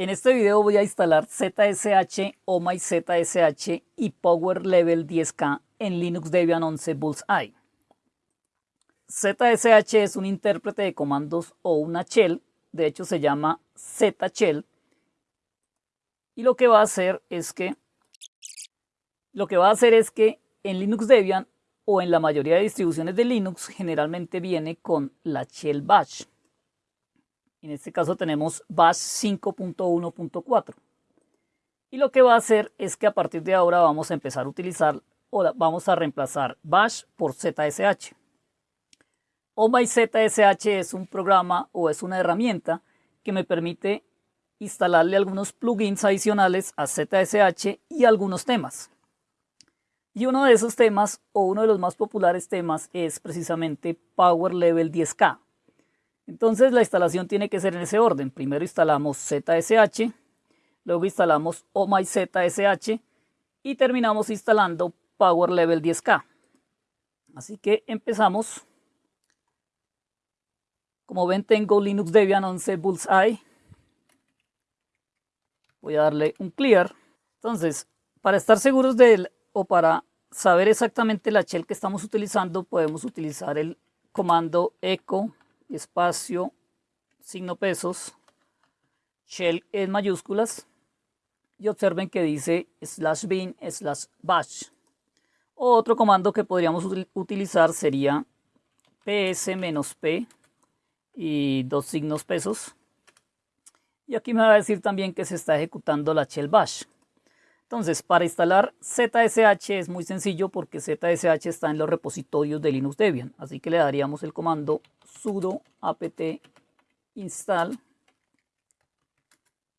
En este video voy a instalar ZSH, OMA y ZSH y Power Level 10K en Linux Debian 11 Bullseye. ZSH es un intérprete de comandos o una shell, de hecho se llama Z-shell. Y lo que va a hacer es que lo que va a hacer es que en Linux Debian o en la mayoría de distribuciones de Linux generalmente viene con la shell bash. En este caso tenemos bash 5.1.4. Y lo que va a hacer es que a partir de ahora vamos a empezar a utilizar o vamos a reemplazar bash por ZSH. ZSH es un programa o es una herramienta que me permite instalarle algunos plugins adicionales a ZSH y algunos temas. Y uno de esos temas, o uno de los más populares temas, es precisamente Power Level 10K. Entonces la instalación tiene que ser en ese orden. Primero instalamos ZSH, luego instalamos ZSH y terminamos instalando Power Level 10K. Así que empezamos. Como ven tengo Linux Debian 11 Bullseye. Voy a darle un clear. Entonces, para estar seguros de él o para saber exactamente la shell que estamos utilizando, podemos utilizar el comando echo espacio, signo pesos, shell en mayúsculas y observen que dice slash bin slash bash. Otro comando que podríamos utilizar sería ps-p y dos signos pesos. Y aquí me va a decir también que se está ejecutando la shell bash. Entonces, para instalar ZSH es muy sencillo porque ZSH está en los repositorios de Linux Debian. Así que le daríamos el comando sudo apt install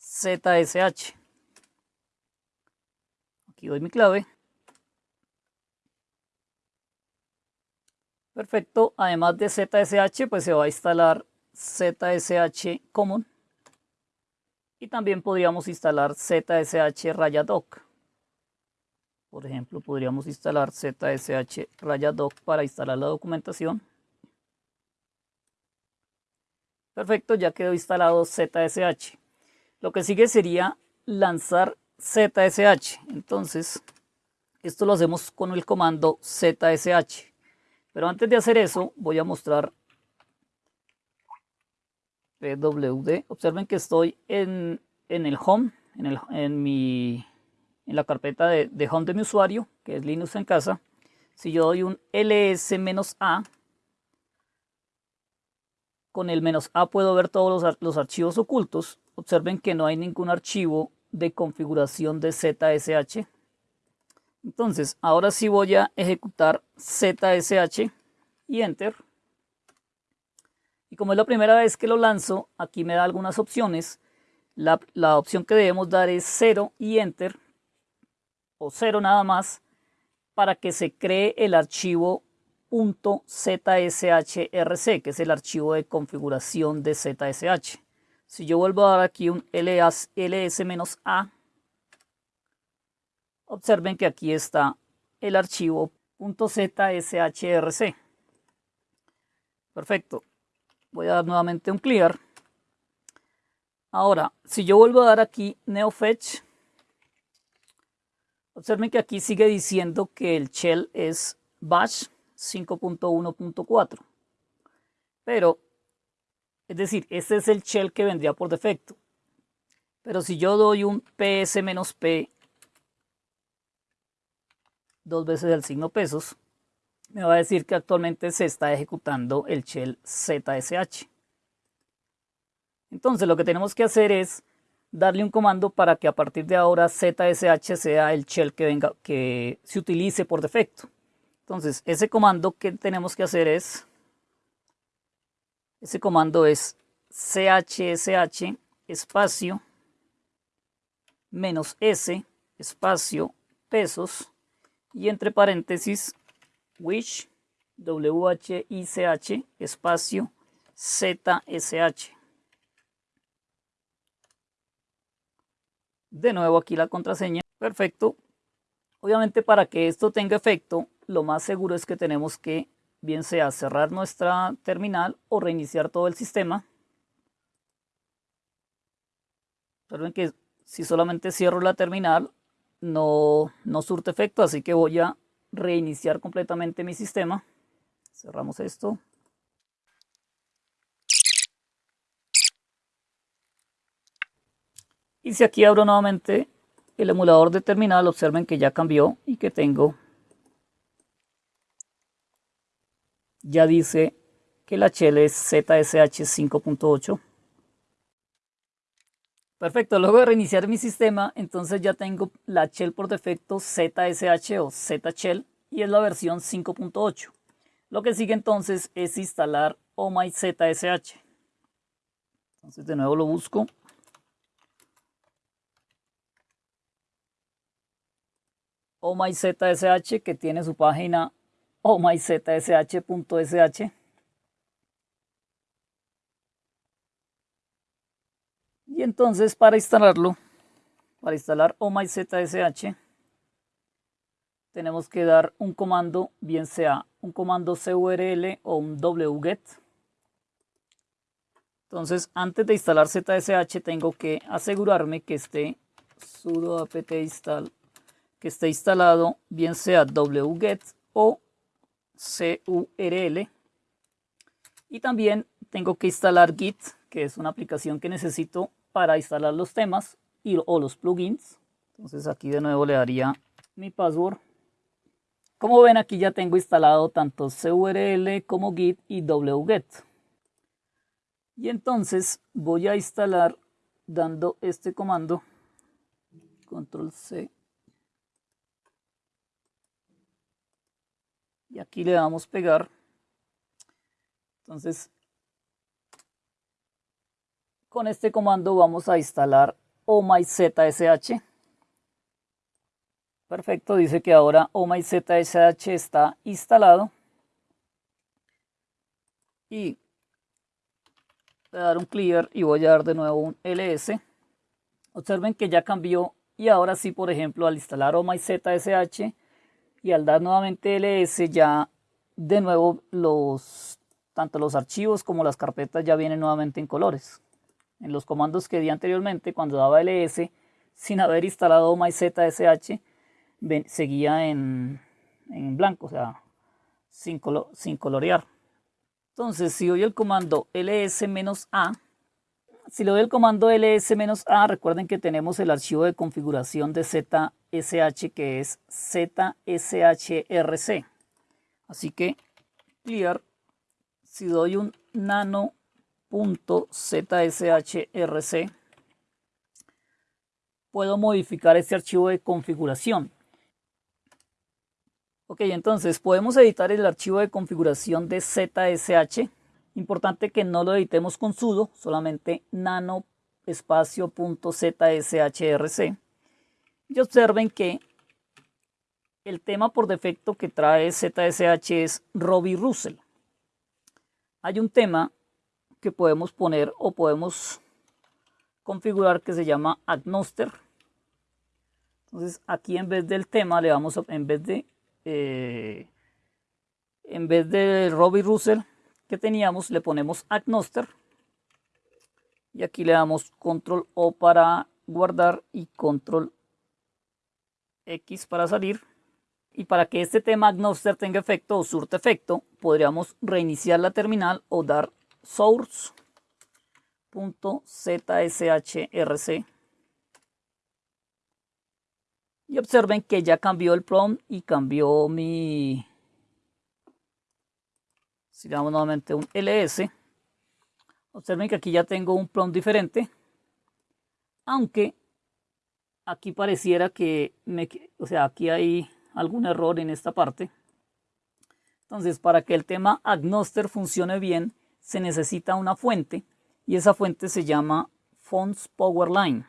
ZSH. Aquí doy mi clave. Perfecto. Además de ZSH, pues se va a instalar ZSH Common y también podríamos instalar ZSH doc Por ejemplo, podríamos instalar ZSH doc para instalar la documentación. Perfecto, ya quedó instalado ZSH. Lo que sigue sería lanzar ZSH. Entonces, esto lo hacemos con el comando ZSH. Pero antes de hacer eso, voy a mostrar pwd. Observen que estoy en, el home, en, el, en, mi, en la carpeta de, de, home de mi usuario, que es Linux en casa. Si yo doy un ls-a, con el menos "-a", puedo ver todos los, los archivos ocultos. Observen que no hay ningún archivo de configuración de ZSH. Entonces, ahora sí voy a ejecutar ZSH y Enter. Y como es la primera vez que lo lanzo, aquí me da algunas opciones. La, opción que debemos dar es 0 y Enter, o 0 nada más, para que se cree el archivo .zshrc, que es el archivo de configuración de ZSH. Si yo vuelvo a dar aquí un ls-a, observen que aquí está el archivo .zshrc. Perfecto voy a dar nuevamente un clear. Ahora, si yo vuelvo a dar aquí neofetch, observen que aquí sigue diciendo que el shell es bash 5.1.4. Pero, es decir, este es el shell que vendría por defecto. Pero si yo doy un ps-p dos veces el signo pesos, me va a decir que actualmente se está ejecutando el shell ZSH. Entonces lo que tenemos que hacer es darle un comando para que a partir de ahora ZSH sea el shell que, venga, que se utilice por defecto. Entonces ese comando que tenemos que hacer es, ese comando es chsh espacio menos s espacio pesos y entre paréntesis wish, W-H-I-C-H, espacio, Z-S-H. De nuevo aquí la contraseña. Perfecto. Obviamente para que esto tenga efecto, lo más seguro es que tenemos que, bien sea cerrar nuestra terminal o reiniciar todo el sistema. Observen que si solamente cierro la terminal, no, no surte efecto, así que voy a reiniciar completamente mi sistema. Cerramos esto. Y si aquí abro nuevamente el emulador de terminal, observen que ya cambió y que tengo, ya dice que la shell es ZSH 5.8. Perfecto, luego de reiniciar mi sistema, entonces ya tengo la shell por defecto ZSH o Z-Shell y es la versión 5.8. Lo que sigue entonces es instalar ZSH. Entonces de nuevo lo busco. ZSH que tiene su página omyzsh.sh. Y entonces para instalarlo, para instalar omyzsh, tenemos que dar un comando, bien sea un comando curl o un wget. Entonces, antes de instalar ZSH, tengo que asegurarme que esté sudo apt install, que esté instalado, bien sea wget o curl. Y también tengo que instalar git, que es una aplicación que necesito para instalar los temas y, o los plugins. Entonces aquí de nuevo le daría mi password como ven aquí ya tengo instalado tanto curl como git y wget. Y entonces voy a instalar dando este comando control C y aquí le damos pegar entonces con este comando vamos a instalar omyzsh Perfecto, dice que ahora OMyZSH está instalado. Y voy a dar un clear y voy a dar de nuevo un ls. Observen que ya cambió y ahora sí, por ejemplo, al instalar OMyZSH y al dar nuevamente ls ya de nuevo los tanto los archivos como las carpetas ya vienen nuevamente en colores. En los comandos que di anteriormente cuando daba ls sin haber instalado OMyZSH seguía en, blanco, o sea, sin, sin colorear. Entonces, si doy el comando ls-a, si le doy el comando ls-a, recuerden que tenemos el archivo de configuración de ZSH que es zshrc. Así que clear, si doy un nano.zshrc, puedo modificar este archivo de configuración. Ok, entonces podemos editar el archivo de configuración de ZSH. Importante que no lo editemos con sudo, solamente nano espacio.zshrc. Y observen que el tema por defecto que trae ZSH es Robbie Russell. Hay un tema que podemos poner o podemos configurar que se llama Agnoster. Entonces aquí en vez del tema le vamos a, en vez de eh, en vez de Robbie Russell que teníamos, le ponemos Agnoster. Y aquí le damos Control O para guardar y Control X para salir. Y para que este tema Agnoster tenga efecto o surte efecto, podríamos reiniciar la terminal o dar source.zshrc y observen que ya cambió el prompt y cambió mi... Si le damos nuevamente un ls, observen que aquí ya tengo un prompt diferente. Aunque aquí pareciera que, me, o sea, aquí hay algún error en esta parte. Entonces, para que el tema Agnoster funcione bien, se necesita una fuente y esa fuente se llama Fonts Powerline.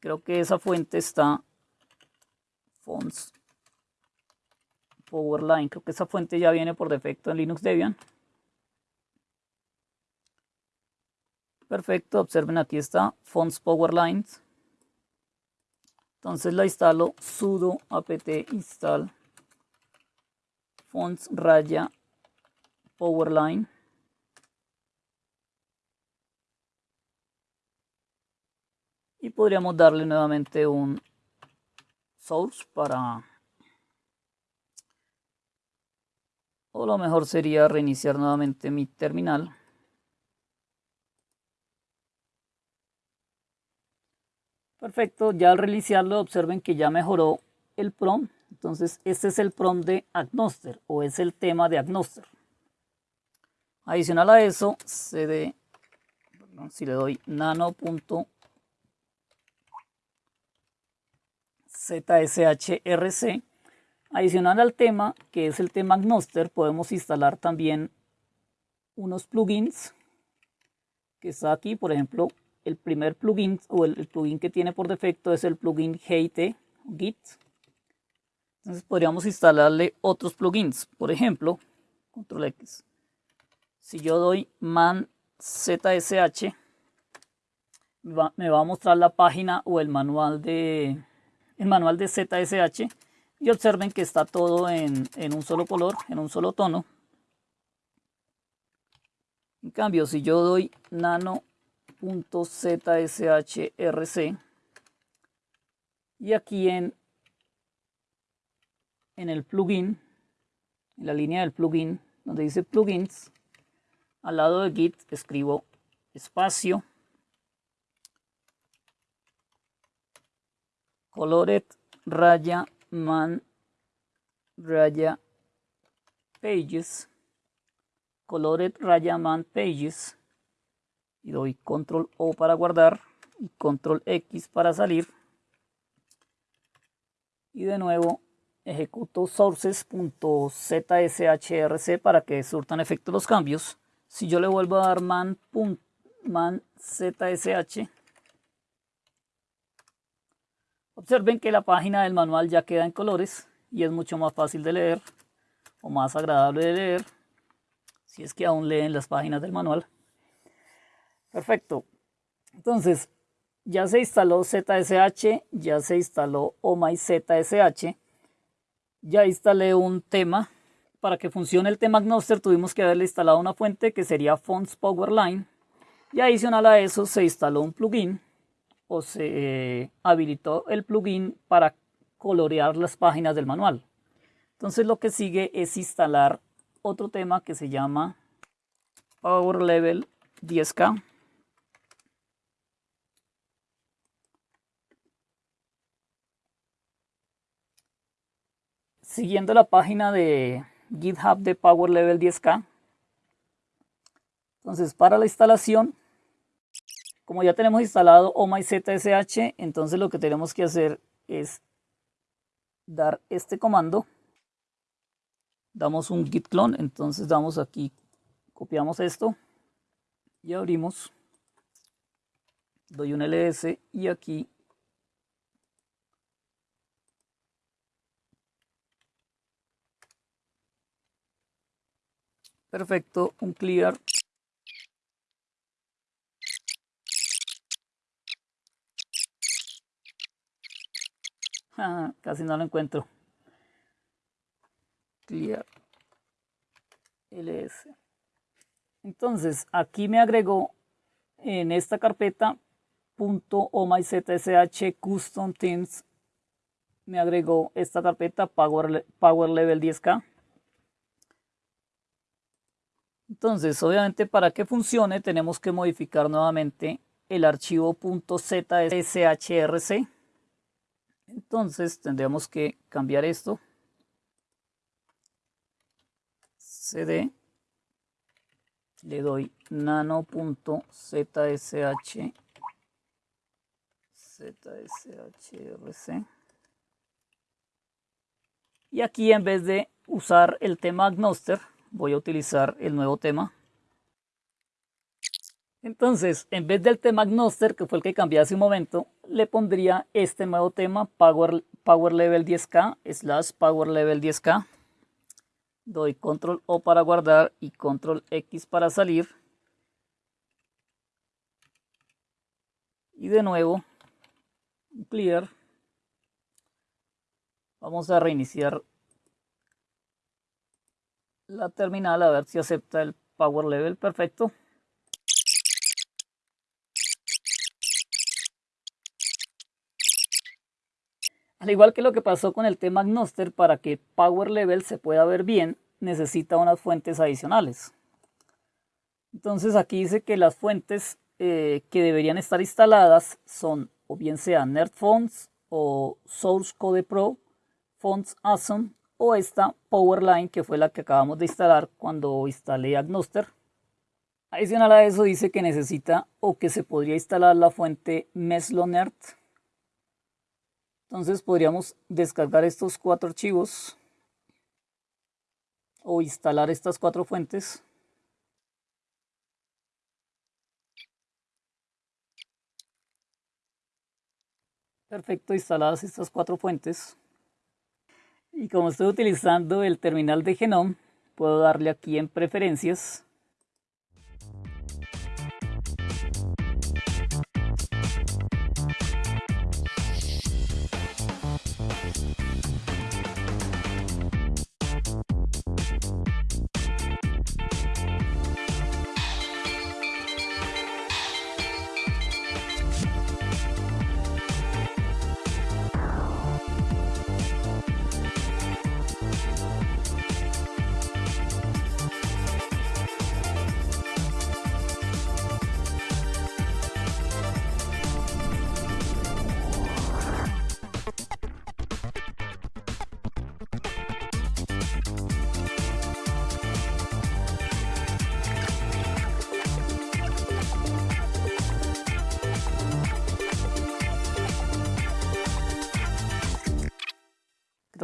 Creo que esa fuente está fonts powerline. Creo que esa fuente ya viene por defecto en Linux Debian. Perfecto, observen aquí está fonts powerlines. Entonces la instalo sudo apt install fonts raya powerline y podríamos darle nuevamente un source para o lo mejor sería reiniciar nuevamente mi terminal. Perfecto ya al reiniciarlo observen que ya mejoró el prompt. Entonces este es el prompt de Agnoster o es el tema de Agnoster adicional a eso cd si le doy nano.zshrc adicional al tema que es el tema Agnoster podemos instalar también unos plugins que está aquí. Por ejemplo el primer plugin o el, plugin que tiene por defecto es el plugin GIT Git. Entonces podríamos instalarle otros plugins. Por ejemplo control X si yo doy man ZSH, me va a mostrar la página o el manual de, el manual de ZSH y observen que está todo en, en un solo color, en un solo tono. En cambio, si yo doy nano.zshrc y aquí en, en el plugin, en la línea del plugin, donde dice plugins, al lado de git escribo espacio colored raya man raya pages colored raya man pages. Y doy control O para guardar y control X para salir. Y de nuevo ejecuto sources.zshrc para que surtan efecto los cambios si yo le vuelvo a dar man, man zsh, observen que la página del manual ya queda en colores y es mucho más fácil de leer o más agradable de leer si es que aún leen las páginas del manual. Perfecto. Entonces, ya se instaló ZSH, ya se instaló OMyZSH, ya instalé un tema para que funcione el tema Agnoster tuvimos que haberle instalado una fuente que sería Fonts Powerline y adicional a eso se instaló un plugin o se eh, habilitó el plugin para colorear las páginas del manual. Entonces lo que sigue es instalar otro tema que se llama Power Level 10K. Siguiendo la página de GitHub de Power Level 10K. Entonces, para la instalación, como ya tenemos instalado OMyZSH, entonces lo que tenemos que hacer es dar este comando. Damos un git clone, entonces damos aquí, copiamos esto y abrimos. Doy un ls y aquí Perfecto, un clear. Ah, casi no lo encuentro. Clear. ls. Entonces, aquí me agregó en esta carpeta .omyzsh custom themes me agregó esta carpeta power, power level 10k entonces, obviamente para que funcione tenemos que modificar nuevamente el archivo .zshrc. Entonces tendremos que cambiar esto. cd le doy nano.zsh zshrc y aquí en vez de usar el tema Agnoster voy a utilizar el nuevo tema. Entonces, en vez del tema Agnoster, que fue el que cambié hace un momento, le pondría este nuevo tema, Power, Power Level 10K, slash Power Level 10K. Doy Control O para guardar y Control X para salir. Y de nuevo, clear. Vamos a reiniciar la terminal a ver si acepta el power level perfecto Al igual que lo que pasó con el tema Agnoster, para que Power Level se pueda ver bien, necesita unas fuentes adicionales. Entonces aquí dice que las fuentes eh, que deberían estar instaladas son o bien sea NerdFonts o Source Code Pro, Fonts Awesome o esta Powerline que fue la que acabamos de instalar cuando instalé Agnoster. Adicional a eso dice que necesita o que se podría instalar la fuente Meslonerd. Entonces podríamos descargar estos cuatro archivos o instalar estas cuatro fuentes. Perfecto, instaladas estas cuatro fuentes. Y como estoy utilizando el terminal de Genome, puedo darle aquí en preferencias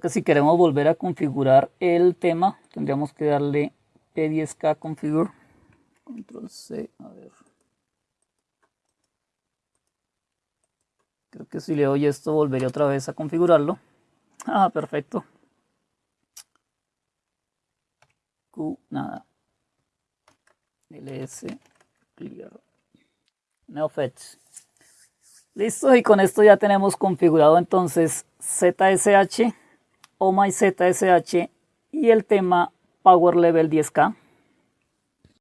Que si queremos volver a configurar el tema, tendríamos que darle P10K configure. Control C, a ver. Creo que si le doy esto volvería otra vez a configurarlo. Ah, perfecto. Q, nada. ls, clear. Neofetch. Listo, y con esto ya tenemos configurado entonces ZSH o MyZSH y el tema Power Level 10K.